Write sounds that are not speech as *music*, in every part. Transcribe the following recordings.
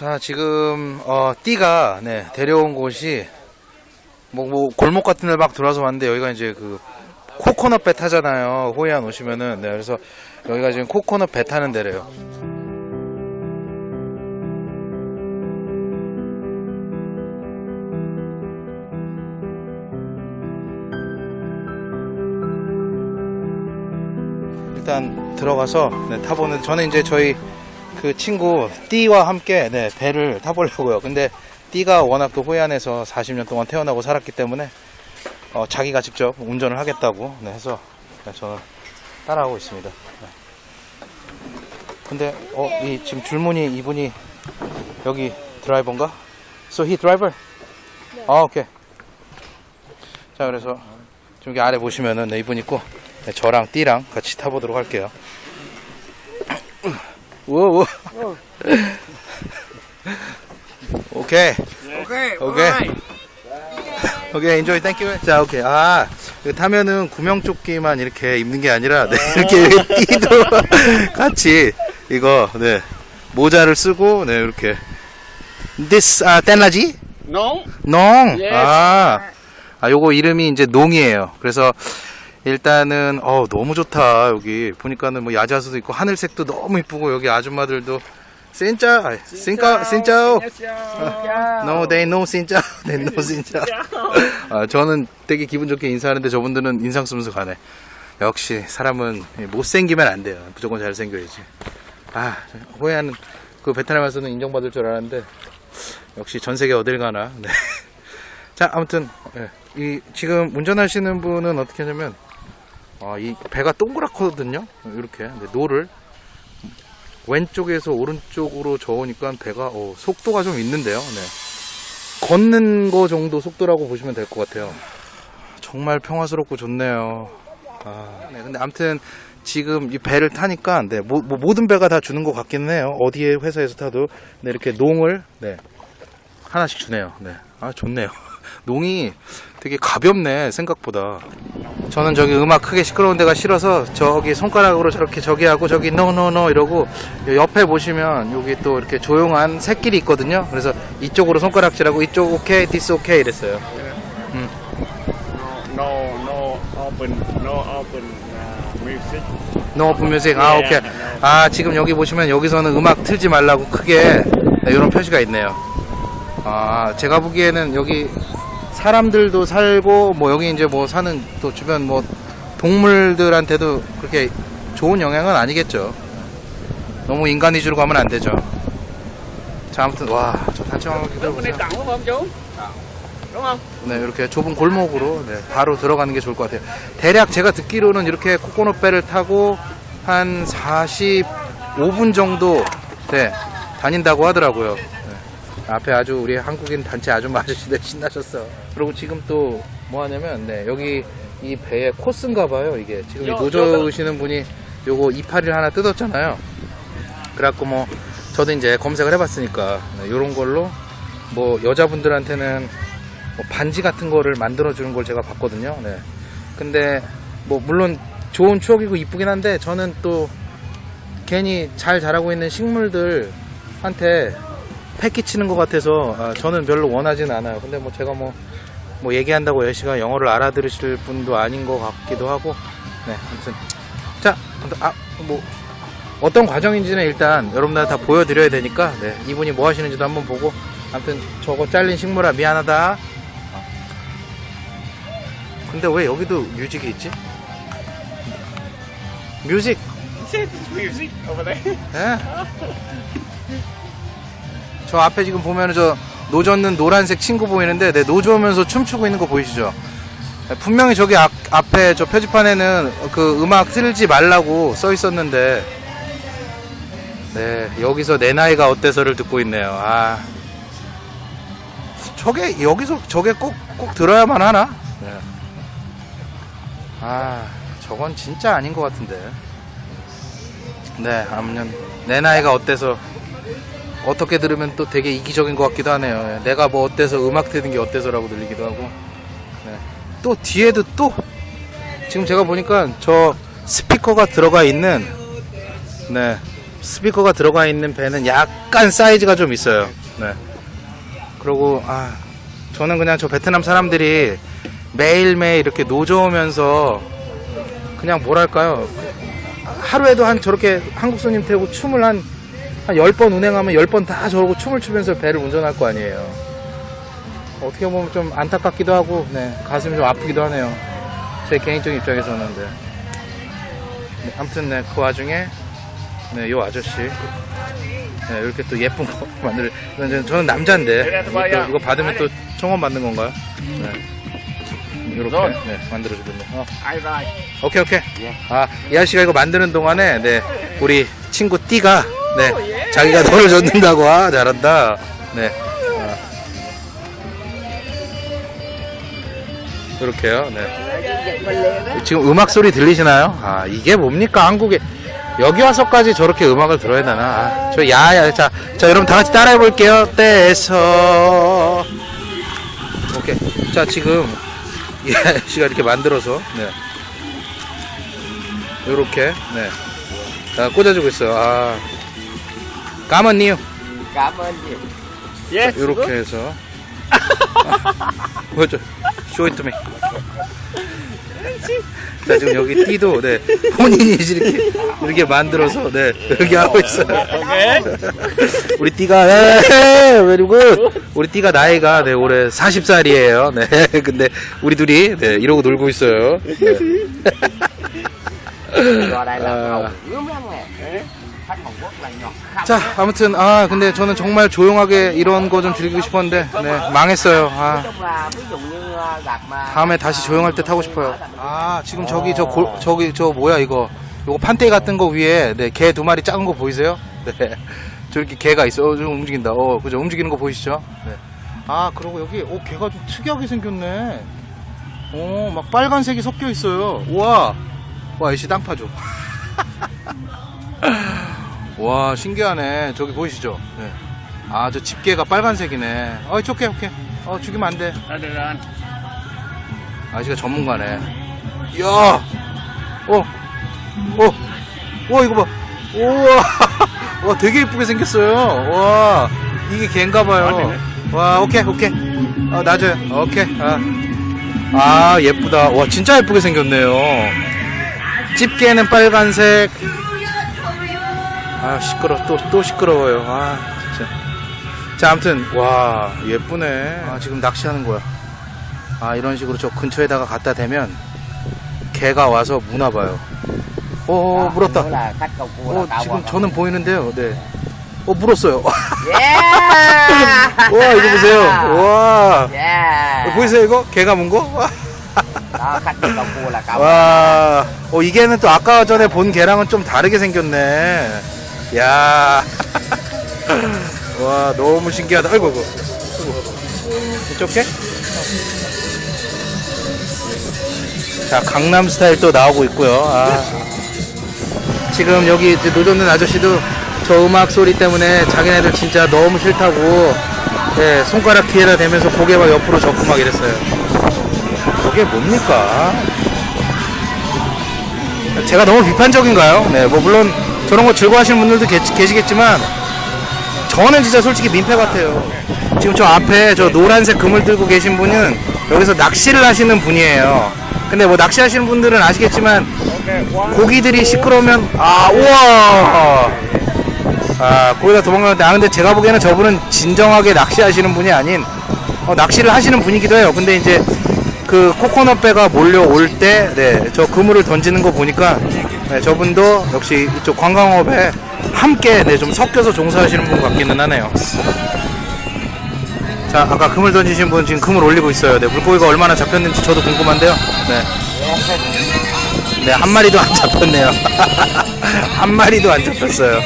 자, 지금, 어, 띠가, 네, 데려온 곳이, 뭐, 뭐, 골목 같은 데 막 들어와서 왔는데, 여기가 이제 그, 코코넛 배 타잖아요. 호이안 오시면은. 네, 그래서, 여기가 지금 코코넛 배 타는 데래요. 일단 들어가서 네, 타보는 저는 이제 저희 그 친구 띠와 함께 네, 배를 타보려고요. 근데 띠가 워낙 또 호이안에서 40년 동안 태어나고 살았기 때문에 어, 자기가 직접 운전을 하겠다고 네, 해서 네, 저는 따라하고 있습니다. 네. 근데 어, 이 지금 줄무늬 이분이 여기 드라이버인가? So he driver? 아 오케이. 자 그래서 지금 여기 아래 보시면은 네, 이분 있고 네, 저랑 띠랑 같이 타보도록 할게요. 우와, 우와. 오케이. Okay, 오케이. 오케이, enjoy, thank you. 자, 오케이. 아, 이거 타면은 구명조끼만 이렇게 입는 게 아니라, 네, 이렇게 띠도 *laughs* 같이, 이거, 네, 모자를 쓰고, 네, 이렇게. This, 아, 땐라지? 농! Yes. 아, 아, 요거 이름이 이제 농이에요. 그래서, 일단은, 어 너무 좋다, 여기. 보니까는 뭐 야자수도 있고, 하늘색도 너무 이쁘고, 여기 아줌마들도, 진짜, 아이, 진짜, 진짜, no, they know 진짜, *laughs* they know 진짜. *laughs* 아, 저는 되게 기분 좋게 인사하는데 저분들은 인상 쓰면서 가네. 역시, 사람은 못생기면 안 돼요. 무조건 잘생겨야지. 아, 호야는 그 베트남에서는 인정받을 줄 알았는데, 역시 전 세계 어딜 가나. *laughs* 네. 자, 아무튼 예, 이 지금 운전하시는 분은 어떻게 하냐면 아, 이 배가 동그랗거든요. 이렇게 노를 왼쪽에서 오른쪽으로 저으니까 배가 어, 속도가 좀 있는데요. 네. 걷는 거 정도 속도라고 보시면 될 것 같아요. 정말 평화스럽고 좋네요. 아, 네, 근데 아무튼 지금 이 배를 타니까 네, 뭐, 뭐 모든 배가 다 주는 것 같기는 해요. 어디에 회사에서 타도 네, 이렇게 농을 네, 하나씩 주네요. 네. 아, 좋네요. *laughs* 농이 되게 가볍네, 생각보다. 저는 저기 음악 크게 시끄러운 데가 싫어서 저기 손가락으로 저렇게 저기 하고 저기 no no no 이러고 옆에 보시면 여기 또 이렇게 조용한 새길이 있거든요. 그래서 이쪽으로 손가락질하고 이쪽 okay, this okay 이랬어요. No, no open, no open uh, music. 아, 예, 오케이. 네. 아, 지금 여기 보시면 여기서는 음악 틀지 말라고 크게 네, 이런 표시가 있네요. 아, 제가 보기에는 여기 사람들도 살고 뭐 여기 이제 뭐 사는 또 주변 뭐 동물들한테도 그렇게 좋은 영향은 아니겠죠. 너무 인간 위주로 가면 안 되죠. 자, 아무튼 와, 저 단청하게 Lúc 들어보세요. này tặng đúng không chú? Đúng không? 네, 이렇게 좁은 골목으로 네, 바로 들어가는 게 좋을 것 같아요. 대략 제가 듣기로는 이렇게 코코넛 배를 타고 한 45분 정도 네, 다닌다고 하더라고요. 네. 앞에 아주 우리 한국인 단체 아줌마 아저씨들 신나셨어. 그리고 지금 또 뭐 하냐면 네, 여기 이 배의 코스인가 봐요. 이게 지금 이 여- 노조으시는 분이 요거 이파리를 하나 뜯었잖아요. 그래갖고 뭐 저도 이제 검색을 해봤으니까 이런 걸로 뭐 여자분들한테는 뭐 반지 같은 거를 만들어 주는 걸 제가 봤거든요. 네. 근데 뭐 물론 좋은 추억이고 이쁘긴 한데 저는 또 괜히 잘 자라고 있는 식물들한테 패 끼치는 것 같아서 아, 저는 별로 원하진 않아요. 근데 뭐 제가 뭐, 뭐 얘기한다고 여시가 영어를 알아들으실 분도 아닌 것 같기도 하고 네 아무튼 자 아, 뭐 어떤 과정인지는 일단 여러분들 다 보여드려야 되니까 네, 이분이 뭐 하시는지도 한번 보고 아무튼 저거 잘린 식물아 미안하다 어. 근데 왜 여기도 뮤직이 있지? 뮤직 Music over there. 예? *laughs* 저 앞에 지금 보면은 저 노젓는 노란색 친구 보이는데 네, 노조면서 춤추고 있는 거 보이시죠? 네, 분명히 저기 앞, 앞에 저 표지판에는 그 음악 틀지 말라고 써 있었는데 네 여기서 내 나이가 어때서를 듣고 있네요. 아 저게 여기서 저게 꼭 꼭 들어야만 하나? 네. 아, 저건 진짜 아닌 것 같은데. 네, 아무튼 내 나이가 어때서 어떻게 들으면 또 되게 이기적인 것 같기도 하네요. 예, 내가 뭐 어때서 음악 듣는 게 어때서라고 들리기도 하고. 네. 또 뒤에도 또 지금 제가 보니까 저 스피커가 들어가 있는 네 스피커가 들어가 있는 배는 약간 사이즈가 좀 있어요. 네. 그리고 아 저는 그냥 저 베트남 사람들이 매일매일 이렇게 노져오면서 그냥 뭐랄까요 하루에도 한 저렇게 한국 손님 태우고 춤을 한, 한 10번 운행하면 10번 다 저러고 춤을 추면서 배를 운전할 거 아니에요. 어떻게 보면 좀 안타깝기도 하고 네, 가슴이 좀 아프기도 하네요. 제 개인적인 입장에서는 네. 네, 아무튼 네, 그 와중에 네, 요 아저씨. 네, 이렇게 또 예쁜 거 *laughs* 만들 저는, 저는 남자인데. 이거, 또- 이거 받으면 또 청원 받는 건가요? 네. 이렇게 네, 만들어주겠네 어. 오케이 오케이. 아, 이 아저씨가 이거 만드는 동안에 네 우리 친구 띠가 네 자기가 돈을 줬는다고 아 잘한다. 네. 아. 이렇게요. 네. 지금 음악 소리 들리시나요? 아 이게 뭡니까 한국에 여기 와서까지 저렇게 음악을 들어야 되나? 아, 저 야야 자, 자 여러분 다 같이 따라해 볼게요. 떼서 오케이. 자 지금 이 아저씨가 이렇게 만들어서 네. 요렇게 네. 자, 꽂아주고 있어요. 아. 까만니요. Cảm ơn. Yes. 요렇게 해서. 보여줘. 쇼이트미. 자, 지금 여기 띠도, 네. 본인이 이렇게, 이렇게 만들어서, 네. 여기 하고 있어요. 우리 띠가, 에 very good. 우리 띠가 나이가, 네, 올해 40살이에요. 네. 근데, 우리 둘이, 네, 이러고 놀고 있어요. 네. *laughs* Vào 자, 아무튼 아 근데 저는 정말 조용하게 이런 거 좀 즐기고 싶었는데 네 망했어요. 아 다음에 다시 조용할 때 타고 싶어요. 아 지금 저기 저 골, 저기 저 뭐야 이거 요거 판떼기 같은 거 위에 네개 두 마리 작은 거 보이세요? 네 *laughs* 저렇게 개가 있어. 어, 좀 움직인다. 어 그죠 움직이는 거 보이시죠? 네. 아 그리고 여기 오 개가 좀 특이하게 생겼네. 오 막 빨간색이 섞여 있어요. 우와 와 이씨 땅 파줘. *laughs* 와 신기하네. 저기 보이시죠? 네. 아저 집게가 빨간색이네. 어 오케이 오케이 어 죽이면 안돼. được rồi. 아저씨가 전문가네. 이야! 어어어 와 이거 봐. 우와! *laughs* 와 되게 예쁘게 생겼어요. 와 이게 개인가봐요. 와 오케이 오케이. 어 놔줘요. 오케이 아, 아 예쁘다. 와 진짜 예쁘게 생겼네요. 집게는 빨간색 아 시끄러 또 또 시끄러워요 아 진짜 자 아무튼 와 예쁘네 아 지금 낚시하는 거야 아 이런 식으로 저 근처에다가 갖다 대면 개가 와서 무나 봐요 물었다 là khách cầu cua 어 지금. 저는 보이는데요 네어 물었어요 Yeah. *laughs* 와 이거 보세요 와 Yeah. 보이세요 이거 개가 문 거? Đó khách cầu cua là cao. quá. 와, 어, 이게는 또 아까 전에 본 개랑은 좀 다르게 생겼네. 야, *laughs* 와, 너무 신기하다. 아이고, 아이고. 아이고. 이쪽에? 자, 강남 스타일 또 나오고 있고요. 아. 지금 여기 노젓는 아저씨도 저 음악 소리 때문에 자기네들 진짜 너무 싫다고 예, 손가락 뒤에다 대면서 고개 막 옆으로 접고 막 이랬어요. 저게 뭡니까? 제가 너무 비판적인가요? 네, 뭐 물론 저런 거 즐거워하시는 분들도 계, 계시겠지만 저는 진짜 솔직히 민폐 같아요. 지금 저 앞에 저 노란색 그물 들고 계신 분은 여기서 낚시를 하시는 분이에요. 근데 뭐 낚시하시는 분들은 아시겠지만. 고기들이 시끄러우면 아 우와 아 거기다 도망가는데 아 근데 제가 보기에는 저분은 진정하게 낚시하시는 분이 아닌 어, 낚시를 하시는 분이기도 해요 근데 이제 그 코코넛 배가 몰려올 때 네 저 그물을 던지는 거 보니까 네, 저분도 역시 이쪽 관광업에 함께 네, 좀 섞여서 종사하시는 분 같기는 하네요 자 아까 그물 던지신 분 지금 그물 올리고 있어요 네 물고기가 얼마나 잡혔는지 저도 궁금한데요 네 네, 한 마리도 안 잡혔네요. *laughs* 한 마리도 안 잡혔어요.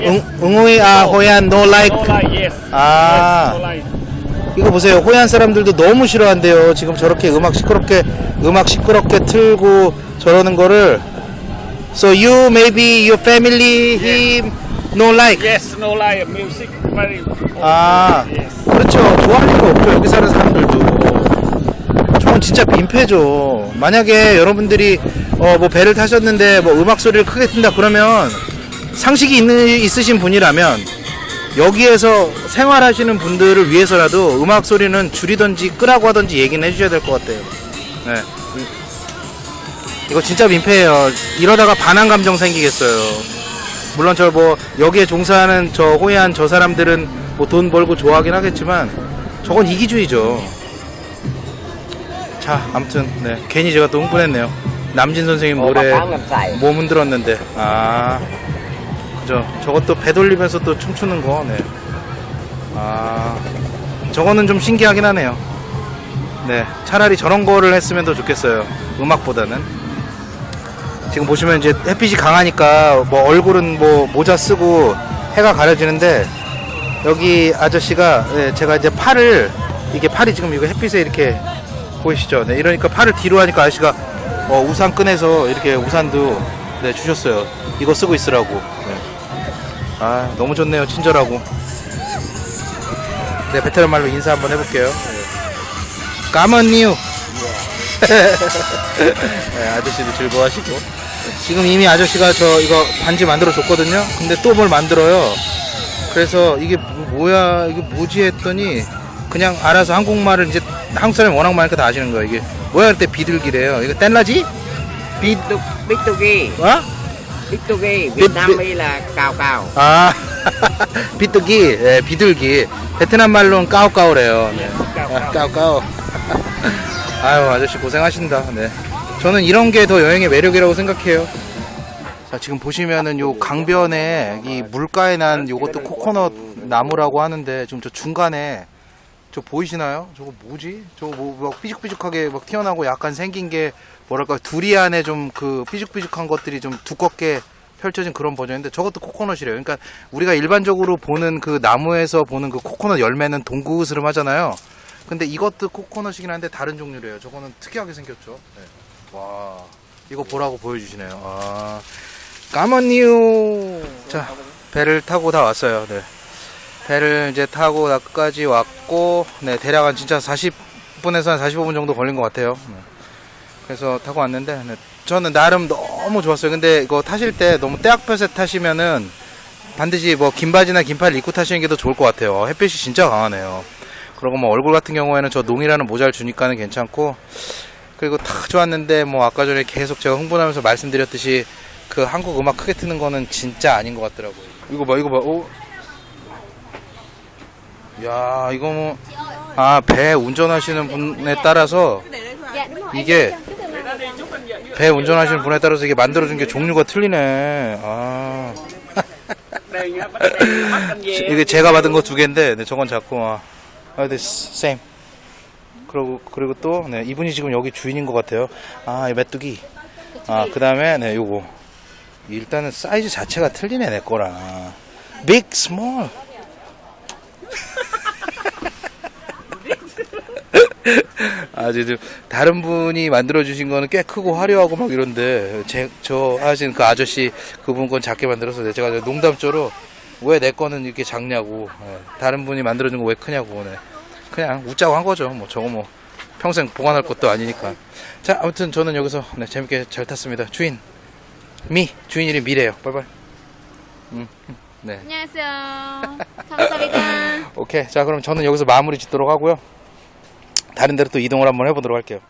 응, 응우이, 아, 호얀, light. Yes. 아. 이거 보세요. 호얀 사람들도 너무 싫어한대요. 지금 저렇게 음악 시끄럽게 음악 시끄럽게 틀고 저러는 거를 So you maybe your family him no like. Yes, no lie, music very. 아 Yes. 그렇죠. 좋아할 리가 없죠. 여기 사는 사람들도. 저건 진짜 민폐죠. 만약에 여러분들이 어, 뭐 배를 타셨는데 뭐 음악 소리를 크게 튼다 그러면 상식이 있는, 있으신 분이라면 여기에서 생활하시는 분들을 위해서라도 음악 소리는 줄이던지 끄라고 하던지 얘기는 해주셔야 될 것 같아요. 네. 이거 진짜 민폐예요. 이러다가 반항 감정 생기겠어요. 물론 저 뭐 여기에 종사하는 저 호의한 저 사람들은 뭐 돈 벌고 좋아하긴 하겠지만 저건 이기주의죠. 자, 아무튼 네 괜히 제가 또 흥분했네요. 남진 선생님 Ủa, 노래 sai 몸 흔들었는데 아 그죠. 저것도 배 돌리면서 또 춤추는 거. 네. 아 저거는 좀 신기하긴 하네요. 네, 차라리 저런 거를 했으면 더 좋겠어요. 음악보다는. 지금 보시면 이제 햇빛이 강하니까 뭐 얼굴은 뭐 모자 쓰고 해가 가려지는데 여기 아저씨가 네, 제가 이제 팔을 이게 팔이 지금 이거 햇빛에 이렇게 보이시죠? 네, 이러니까 팔을 뒤로 하니까 아저씨가 어, 우산 꺼내서 이렇게 우산도 네, 주셨어요. 이거 쓰고 있으라고. 네. 아 너무 좋네요. 친절하고. 네, 베테랑 말로 인사 한번 해볼게요. 네. 까먼니우. *laughs* 네, 아저씨도 즐거워하시고. 지금 이미 아저씨가 저 이거 반지 만들어 줬거든요. 근데 또 뭘 만들어요. 그래서 이게 뭐- 뭐야, 이게 뭐지 했더니 그냥 알아서 한국말을 이제 한국 사람이 워낙 많으니까 다 아시는 거예요. 이게 뭐야 그때 비둘기래요. 이거 뗀라지? 비, Bitugi 어? Y là cao cao 아, *laughs* 비둘기, 예, 비둘기. 베트남 말로는 까오까오래요. 네. 아, 까오까오. *laughs* 아유, 아저씨 고생하신다. 네. 저는 이런 게 더 여행의 매력이라고 생각해요. 자, 지금 보시면은 요 강변에 이 물가에 난 요것도 코코넛 나무라고 하는데 지금 저 중간에 저 보이시나요? 저거 뭐지? 저거 뭐, 막 삐죽삐죽하게 막 튀어나오고 약간 생긴 게 뭐랄까 두리안에 좀 그 삐죽삐죽한 것들이 좀 두껍게 펼쳐진 그런 버전인데 저것도 코코넛이래요. 그러니까 우리가 일반적으로 보는 그 나무에서 보는 그 코코넛 열매는 동그스름 하잖아요. 근데 이것도 코코넛이긴 한데 다른 종류래요. 저거는 특이하게 생겼죠. 네. 와, 이거 보라고 보여주시네요. 아, 까먼니우. 자, 배를 타고 다 왔어요. 네. 배를 이제 타고 나까지 왔고, 네, 대략 한 진짜 40분에서 한 45분 정도 걸린 것 같아요. 네. 그래서 타고 왔는데, 네, 저는 나름 너무 좋았어요. 근데 이거 타실 때 너무 때학볕에 타시면은 반드시 뭐 긴 바지나 긴팔 입고 타시는 게 더 좋을 것 같아요. 햇빛이 진짜 강하네요. 그리고 뭐 얼굴 같은 경우에는 저 농이라는 모자를 주니까는 괜찮고, 그리고 탁 좋았는데 뭐 아까 전에 계속 제가 흥분하면서 말씀드렸듯이 그 한국 음악 크게 트는 거는 진짜 아닌 것 같더라고요. 이거 봐, 이거 봐, 오. 야, 이거 뭐, 아, 배 운전하시는 분에 따라서 이게 배 운전하시는 분에 따라서 이게 만들어준 게 종류가 틀리네. 아, con dê. 이게 제가 받은 거 두 개인데, 네, 저건 작고, 아, 아, 네, same. 그리고, 그리고 또, 네, 이분이 지금 여기 주인인 것 같아요. 아, 이 메뚜기. 아, 그 다음에, 네, 요거. 일단은 사이즈 자체가 틀리네, 내 거랑. big, small. *laughs* 아주 좀 다른 분이 만들어 주신 거는 꽤 크고 화려하고 막 이런데 제, 저 하신 그 아저씨 그분 건 작게 만들어서 제가 농담조로 왜 내 거는 이렇게 작냐고 예, 다른 분이 만들어 준 거 왜 크냐고 네. 그냥 웃자고 한 거죠. 뭐 저거 뭐 평생 보관할 것도 아니니까. 자 아무튼 저는 여기서 네, 재밌게 잘 탔습니다. 주인. 미. 주인 이름 미래요. 빨빨 음, 음, 네. 안녕하세요. 감사합니다. *laughs* 오케이. 자 그럼 저는 여기서 마무리 짓도록 하고요. 다른 데로 또 이동을 한번 해보도록 할게요